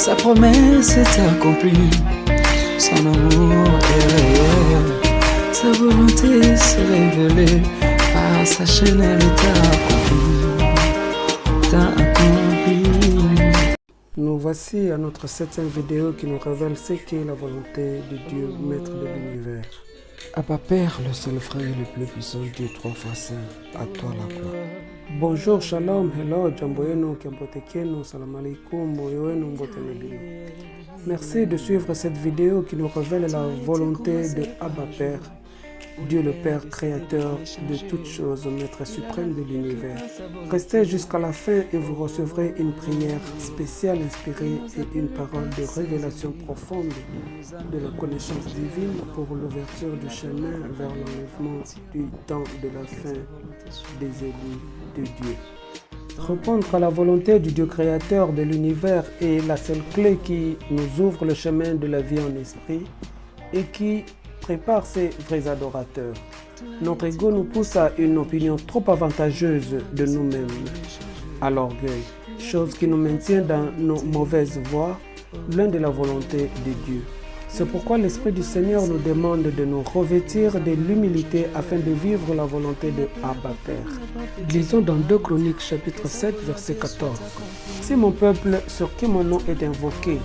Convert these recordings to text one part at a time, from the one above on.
sa promesse est accomplie. Son amour est réel, sa volonté s'est révélée. Par sa chaîne, elle est accomplie. Nous voici à notre septième vidéo qui nous révèle ce qu'est la volonté de Dieu, maître de l'univers. Abba Père, le seul frère le plus puissant, Dieu trois fois saint, à toi la gloire. Bonjour, shalom, hello, jambo yenu, salam alaikum, moyo wenu, mbote na bino. Merci de suivre cette vidéo qui nous révèle la volonté de Abba Père, Dieu le Père créateur de toutes choses, maître suprême de l'univers. Restez jusqu'à la fin et vous recevrez une prière spéciale inspirée et une parole de révélation profonde de la connaissance divine pour l'ouverture du chemin vers l'enlèvement du temps de la fin des élus Dieu. Répondre à la volonté du Dieu créateur de l'univers est la seule clé qui nous ouvre le chemin de la vie en esprit et qui prépare ses vrais adorateurs. Notre ego nous pousse à une opinion trop avantageuse de nous-mêmes, à l'orgueil, chose qui nous maintient dans nos mauvaises voies, loin de la volonté de Dieu. C'est pourquoi l'Esprit du Seigneur nous demande de nous revêtir de l'humilité afin de vivre la volonté de Abba Père. Lisons dans 2 Chroniques chapitre 7 verset 14. Si mon peuple sur qui mon nom est invoqué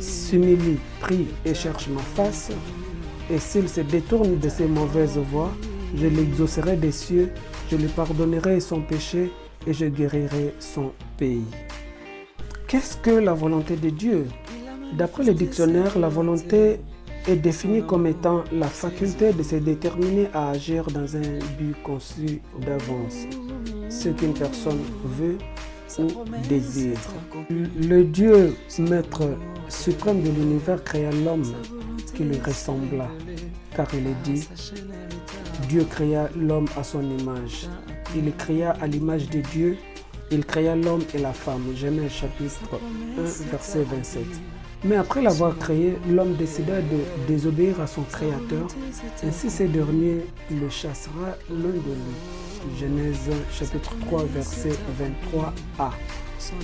s'humilie, prie et cherche ma face, et s'il se détourne de ses mauvaises voies, je l'exaucerai des cieux, je lui pardonnerai son péché et je guérirai son pays. Qu'est-ce que la volonté de Dieu? D'après le dictionnaire, la volonté est définie comme étant la faculté de se déterminer à agir dans un but conçu d'avance, ce qu'une personne veut ou désire. Le Dieu maître suprême de l'univers créa l'homme qui lui ressembla, car il est dit, Dieu créa l'homme à son image. Il créa à l'image de Dieu, il créa l'homme et la femme. Genèse chapitre 1, verset 27. Mais après l'avoir créé, l'homme décida de désobéir à son créateur. Ainsi ce dernier le chassera loin de lui. Genèse chapitre 3 verset 23a.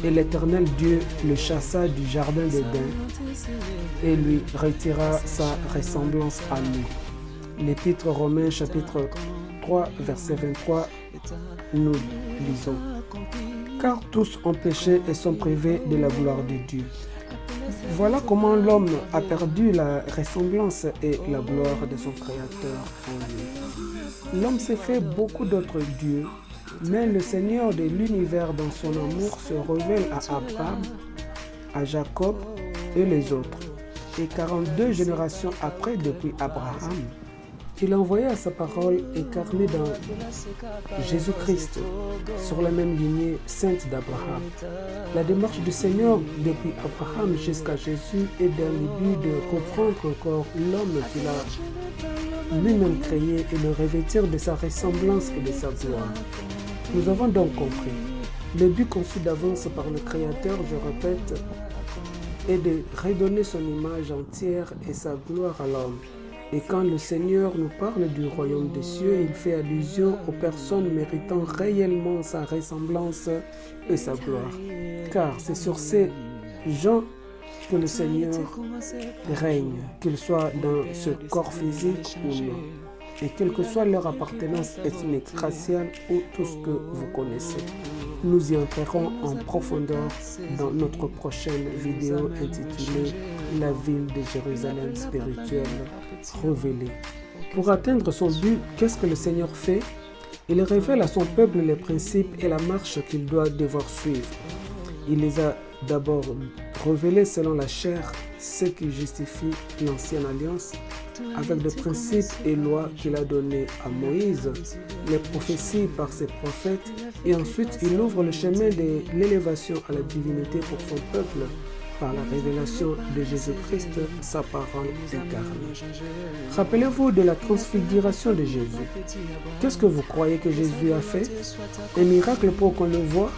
Et l'Éternel Dieu le chassa du jardin d'Éden et lui retira sa ressemblance à lui. L'Épître Romain chapitre 3 verset 23 nous lisons. Car tous ont péché et sont privés de la gloire de Dieu. Voilà comment l'homme a perdu la ressemblance et la gloire de son Créateur en lui. L'homme s'est fait beaucoup d'autres dieux, mais le Seigneur de l'univers dans son amour se révèle à Abraham, à Jacob et les autres. Et 42 générations après depuis Abraham, il a envoyé à sa parole incarnée dans Jésus-Christ, sur la même lignée sainte d'Abraham. La démarche du Seigneur depuis Abraham jusqu'à Jésus est dans le but de reprendre encore l'homme qu'il a lui-même créé et le revêtir de sa ressemblance et de sa gloire. Nous avons donc compris. Le but conçu d'avance par le Créateur, je répète, est de redonner son image entière et sa gloire à l'homme. Et quand le Seigneur nous parle du royaume des cieux, il fait allusion aux personnes méritant réellement sa ressemblance et sa gloire. Car c'est sur ces gens que le Seigneur règne, qu'ils soient dans ce corps physique ou non. Et quelle que soit leur appartenance ethnique, raciale ou tout ce que vous connaissez. Nous y entrerons en profondeur dans notre prochaine vidéo intitulée La ville de Jérusalem spirituelle révélée. Pour atteindre son but, qu'est-ce que le Seigneur fait? Il révèle à son peuple les principes et la marche qu'il doit devoir suivre. Il les a d'abord révélés selon la chair, ce qui justifie l'ancienne alliance, avec des principes et lois qu'il a donnés à Moïse, les prophéties par ses prophètes, et ensuite il ouvre le chemin de l'élévation à la divinité pour son peuple par la révélation de Jésus-Christ, sa parole incarnée. Rappelez-vous de la transfiguration de Jésus. Qu'est-ce que vous croyez que Jésus a fait? Un miracle pour qu'on le voit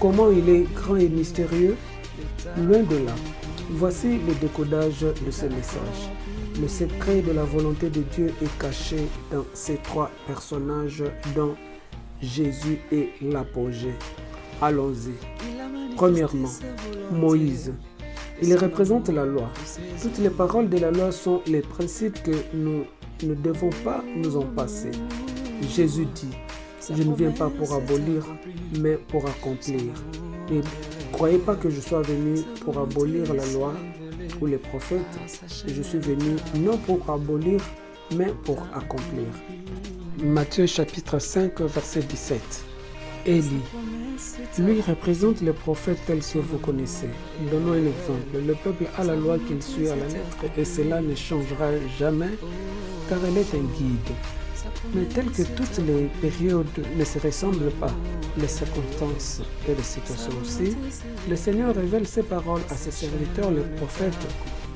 Comment il est grand et mystérieux? Loin de là. Voici le décodage de ce message. Le secret de la volonté de Dieu est caché dans ces trois personnages dont Jésus est l'apogée. Allons-y. Premièrement, Moïse. Il représente la loi. Toutes les paroles de la loi sont les principes que nous ne devons pas nous en passer. Jésus dit, je ne viens pas pour abolir, mais pour accomplir. Et croyez pas que je sois venu pour abolir la loi ou les prophètes. Je suis venu non pour abolir, mais pour accomplir. Matthieu chapitre 5, verset 17. Élie. Lui représente les prophètes tels que vous connaissez. Donnons un exemple. Le peuple a la loi qu'il suit à la lettre et cela ne changera jamais car elle est un guide. Mais tel que toutes les périodes ne se ressemblent pas, les circonstances et les situations aussi, le Seigneur révèle ses paroles à ses serviteurs, les prophètes,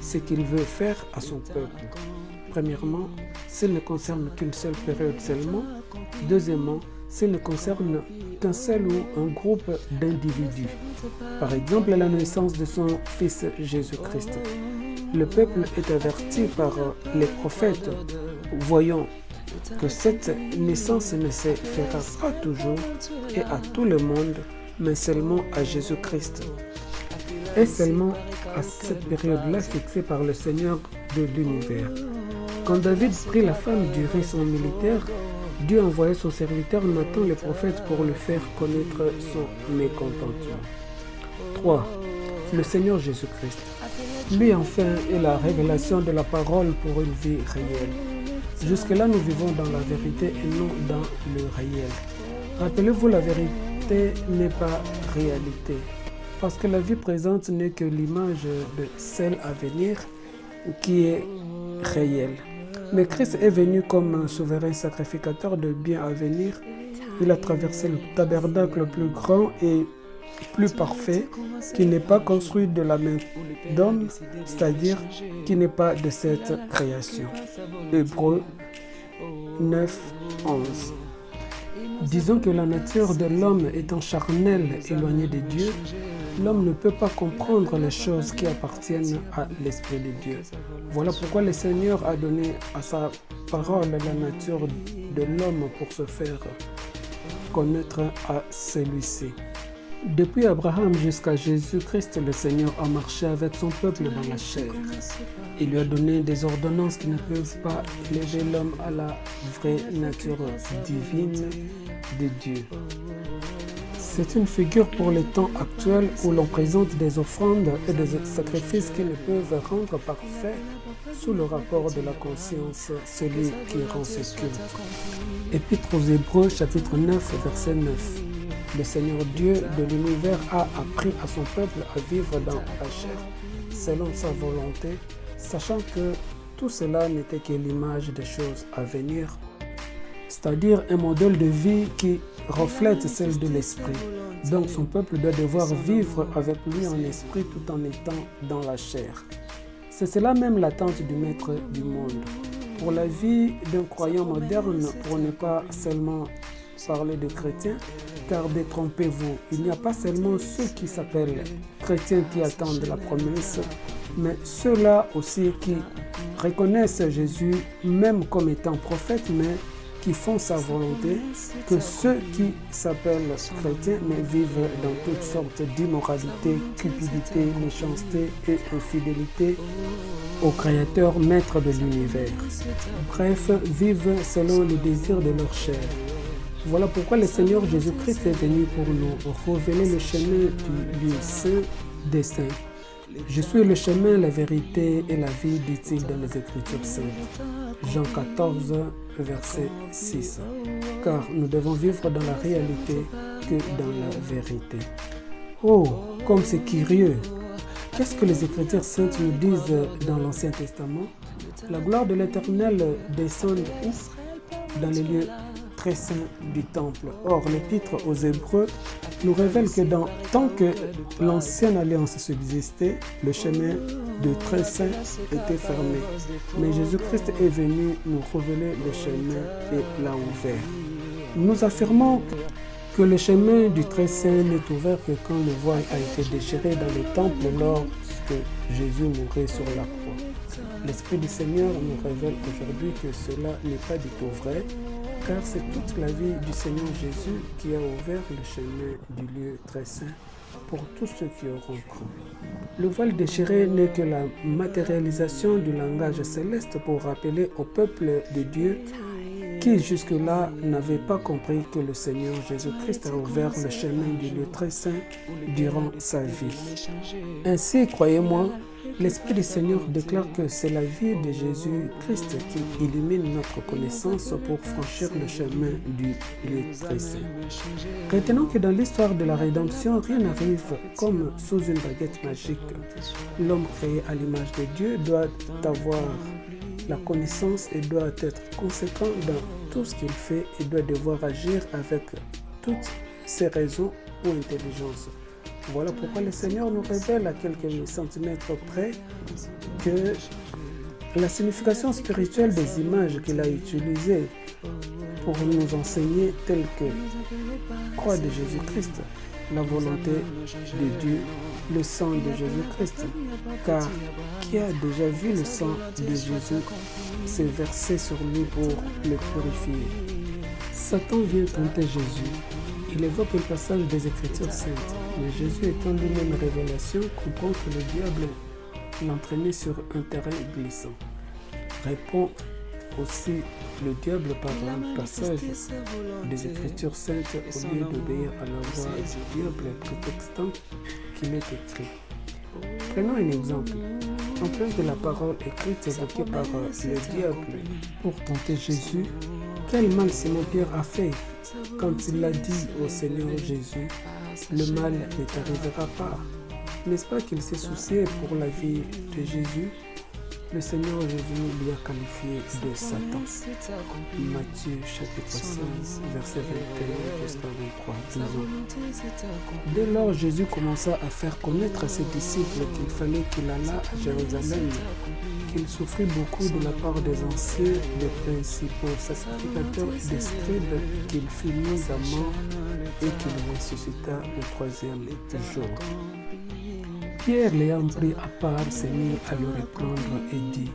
ce qu'il veut faire à son peuple. Premièrement, s'il ne concerne qu'une seule période seulement. Deuxièmement, s'il ne concerne seul ou un groupe d'individus. Par exemple, la naissance de son Fils Jésus-Christ. Le peuple est averti par les prophètes, voyant que cette naissance ne se fera pas toujours et à tout le monde, mais seulement à Jésus-Christ. Et seulement à cette période-là fixée par le Seigneur de l'univers. Quand David prit la femme du son militaire, Dieu envoyait son serviteur Nathan le prophète pour lui faire connaître son mécontentement. 3. Le Seigneur Jésus-Christ. Lui enfin est la révélation de la parole pour une vie réelle. Jusque-là, nous vivons dans la vérité et non dans le réel. Rappelez-vous, la vérité n'est pas réalité. Parce que la vie présente n'est que l'image de celle à venir qui est réelle. Mais Christ est venu comme un souverain sacrificateur de bien à venir. Il a traversé le tabernacle plus grand et plus parfait, qui n'est pas construit de la main d'homme, c'est-à-dire qui n'est pas de cette création. Hébreu 9, 11. Disons que la nature de l'homme étant charnelle, éloignée de Dieu, l'homme ne peut pas comprendre les choses qui appartiennent à l'Esprit de Dieu. Voilà pourquoi le Seigneur a donné à sa parole la nature de l'homme pour se faire connaître à celui-ci. Depuis Abraham jusqu'à Jésus-Christ, le Seigneur a marché avec son peuple dans la chair. Il lui a donné des ordonnances qui ne peuvent pas élever l'homme à la vraie nature divine de Dieu. C'est une figure pour les temps actuels où l'on présente des offrandes et des sacrifices qui ne peuvent rendre parfait sous le rapport de la conscience celui qui rend ce culte. Épître aux Hébreux chapitre 9 verset 9 le Seigneur Dieu de l'univers a appris à son peuple à vivre dans la selon sa volonté, sachant que tout cela n'était que l'image des choses à venir, c'est-à-dire un modèle de vie qui reflète celle de l'esprit. Donc son peuple doit devoir vivre avec lui en esprit tout en étant dans la chair. C'est cela même l'attente du maître du monde. Pour la vie d'un croyant moderne, pour ne pas seulement parler de chrétiens, car détrompez-vous, il n'y a pas seulement ceux qui s'appellent chrétiens qui attendent la promesse, mais ceux-là aussi qui reconnaissent Jésus même comme étant prophète, mais qui font sa volonté, que ceux qui s'appellent chrétiens mais vivent dans toutes sortes d'immoralité, cupidité, méchanceté et infidélité au Créateur maître de l'univers. Bref, vivent selon les désirs de leur chair. Voilà pourquoi le Seigneur Jésus-Christ est venu pour nous révéler le chemin du saint des. Je suis le chemin, la vérité et la vie, dit-il dans les Écritures saintes. Jean 14, verset 6. Car nous devons vivre dans la réalité que dans la vérité. Oh, comme c'est curieux Qu'est-ce que les Écritures saintes nous disent dans l'Ancien Testament? La gloire de l'Éternel descend où? Dans les lieux saint du temple. Or, l'épître aux Hébreux nous révèle que dans, tant que l'ancienne alliance subsistait, le chemin de très saint était fermé. Mais Jésus-Christ est venu nous révéler le chemin et l'a ouvert. Nous affirmons que le chemin du très saint n'est ouvert que quand le voile a été déchiré dans le temple lorsque Jésus mourait sur la croix. L'Esprit du Seigneur nous révèle aujourd'hui que cela n'est pas du tout vrai, car c'est toute la vie du Seigneur Jésus qui a ouvert le chemin du lieu très saint pour tous ceux qui auront cru. Le voile déchiré n'est que la matérialisation du langage céleste pour rappeler au peuple de Dieu qui jusque-là n'avait pas compris que le Seigneur Jésus-Christ a ouvert le chemin du lieu très saint durant sa vie. Ainsi, croyez-moi, L'Esprit du Seigneur déclare que c'est la vie de Jésus-Christ qui illumine notre connaissance pour franchir le chemin du lieu très saint. Retenons que dans l'histoire de la rédemption, rien n'arrive comme sous une baguette magique. L'homme créé à l'image de Dieu doit avoir la connaissance et doit être conséquent dans tout ce qu'il fait et doit devoir agir avec toutes ses raisons ou intelligence. Voilà pourquoi le Seigneur nous révèle à quelques centimètres près que la signification spirituelle des images qu'il a utilisées pour nous enseigner telles que croix de Jésus-Christ, la volonté de Dieu, le sang de Jésus-Christ. Car qui a déjà vu le sang de Jésus s'est versé sur lui pour le purifier? Satan vient tenter Jésus. Il évoque le passage des Écritures saintes. Mais Jésus étant lui-même révélation, comprend que le diable l'entraînait sur un terrain glissant. Répond aussi le diable par un passage des Écritures saintes au lieu d'obéir à la voix du diable prétextant qu'il est écrit. Prenons un exemple. En plus de la parole écrite évoquée par le diable pour tenter Jésus, quel mal Simon-Pierre a fait quand il a dit au Seigneur Jésus, le mal ne t'arrivera pas. N'est-ce pas qu'il s'est soucié pour la vie de Jésus? Le Seigneur Jésus lui a qualifié de Satan. Matthieu chapitre 16, verset 21 jusqu'à 23, disons. Dès lors, Jésus commença à faire connaître à ses disciples qu'il fallait qu'il allât à Jérusalem, qu'il souffrit beaucoup de la part des anciens, des principaux sacrificateurs et des scribes, qu'il fut mis à mort et qu'il ressuscita le troisième jour. Pierre, l'ayant pris à part, s'est mis à le reprendre et dit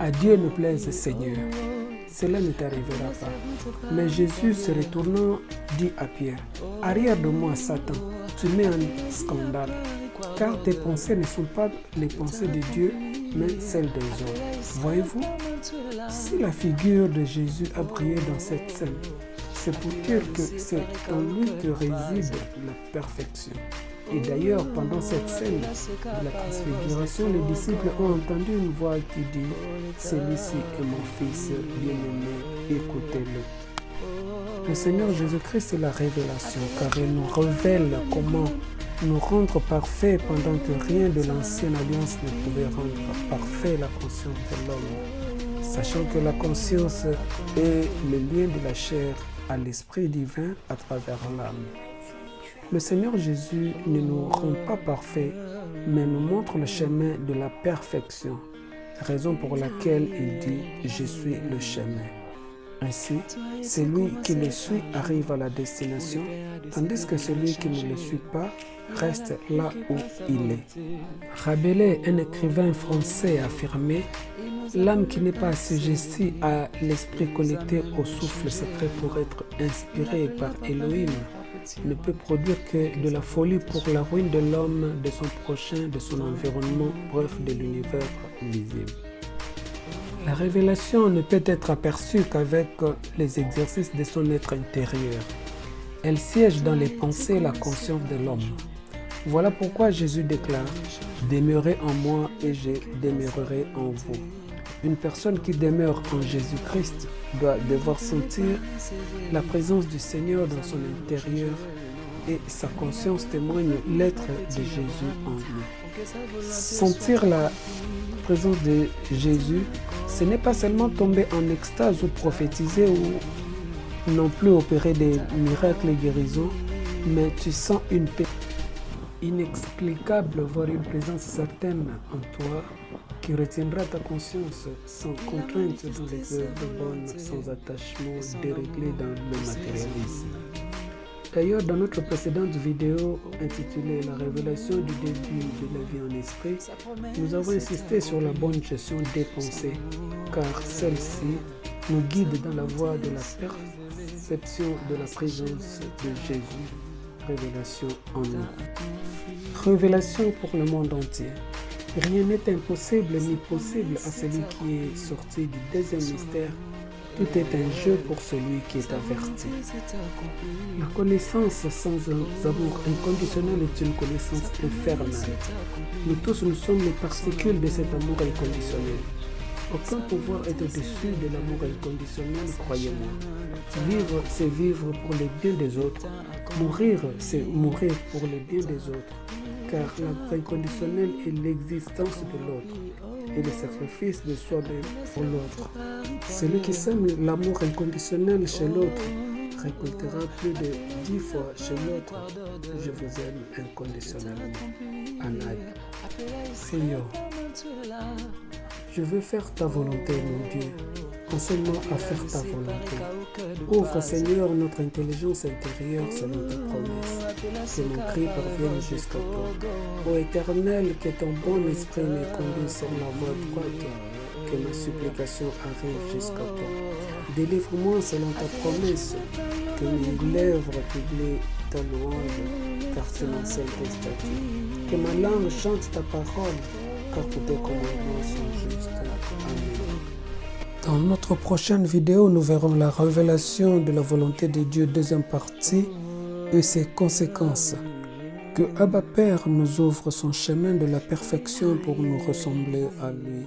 À Dieu ne plaise, Seigneur, cela ne t'arrivera pas. Mais Jésus, se retournant, dit à Pierre Arrière de moi, Satan, tu mets un scandale, car tes pensées ne sont pas les pensées de Dieu, mais celles des hommes. Voyez-vous, si la figure de Jésus a brillé dans cette scène, c'est pour dire que c'est en lui que réside la perfection. Et d'ailleurs, pendant cette scène de la transfiguration, les disciples ont entendu une voix qui dit Celui-ci est mon fils bien-aimé, écoutez-le. Le Seigneur Jésus-Christ est la révélation, car il nous révèle comment nous rendre parfaits pendant que rien de l'ancienne alliance ne pouvait rendre parfait la conscience de l'homme. Sachant que la conscience est le lien de la chair à l'Esprit divin à travers l'âme. Le Seigneur Jésus ne nous rend pas parfaits, mais nous montre le chemin de la perfection, raison pour laquelle il dit « Je suis le chemin ». Ainsi, celui qui le suit arrive à la destination, tandis que celui qui ne le suit pas reste là où il est. Rabelais, un écrivain français, affirmé L'âme qui n'est pas assujettie à l'esprit connecté au souffle secret pour être inspirée par Elohim ne peut produire que de la folie pour la ruine de l'homme, de son prochain, de son environnement, bref, de l'univers visible. La révélation ne peut être aperçue qu'avec les exercices de son être intérieur. Elle siège dans les pensées et la conscience de l'homme. Voilà pourquoi Jésus déclare « Demeurez en moi et je demeurerai en vous ». Une personne qui demeure en Jésus-Christ doit devoir sentir la présence du Seigneur dans son intérieur et sa conscience témoigne l'être de Jésus en lui. Sentir la présence de Jésus, ce n'est pas seulement tomber en extase ou prophétiser ou non plus opérer des miracles et guérisons, mais tu sens une paix inexplicable, voire une présence certaine en toi qui retiendra ta conscience sans contrainte dans les œuvres bonnes, sans attachement déréglé dans le matérialisme. D'ailleurs, dans notre précédente vidéo intitulée La révélation du début de la vie en esprit, nous avons insisté sur la bonne gestion des pensées, car celle-ci nous guide dans la voie de la perception de la présence de Jésus révélation en nous. Révélation pour le monde entier. Rien n'est impossible ni possible à celui qui est sorti du deuxième mystère. Tout est un jeu pour celui qui est averti. La connaissance sans amour inconditionnel est une connaissance infernale. Nous tous, nous sommes les particules de cet amour inconditionnel. Aucun pouvoir est au-dessus de l'amour inconditionnel, croyez-moi. Vivre, c'est vivre pour le bien des autres. Mourir, c'est mourir pour le bien des autres. Car l'amour inconditionnel est l'existence de l'autre et le sacrifice de soi-même pour l'autre. Celui qui sème l'amour inconditionnel chez l'autre récoltera plus de dix fois chez l'autre. Je vous aime inconditionnellement. Anad. Prions. Je veux faire ta volonté, mon Dieu. Enseigne-moi à faire ta volonté. Ouvre, Seigneur, notre intelligence intérieure selon ta promesse. Que mon cri parvienne jusqu'à toi. Ô Éternel, que ton bon esprit me conduise sur la voie droite. Que ma supplication arrive jusqu'à toi. Délivre-moi selon ta promesse. Que mes lèvres publient ta louange, car m'enseignes tes statuts. Que ma langue chante ta parole car tous tes commandements sont justes. Amen. Dans notre prochaine vidéo, nous verrons la révélation de la volonté de Dieu, deuxième partie, et ses conséquences. Que Abba Père nous ouvre son chemin de la perfection pour nous ressembler à lui.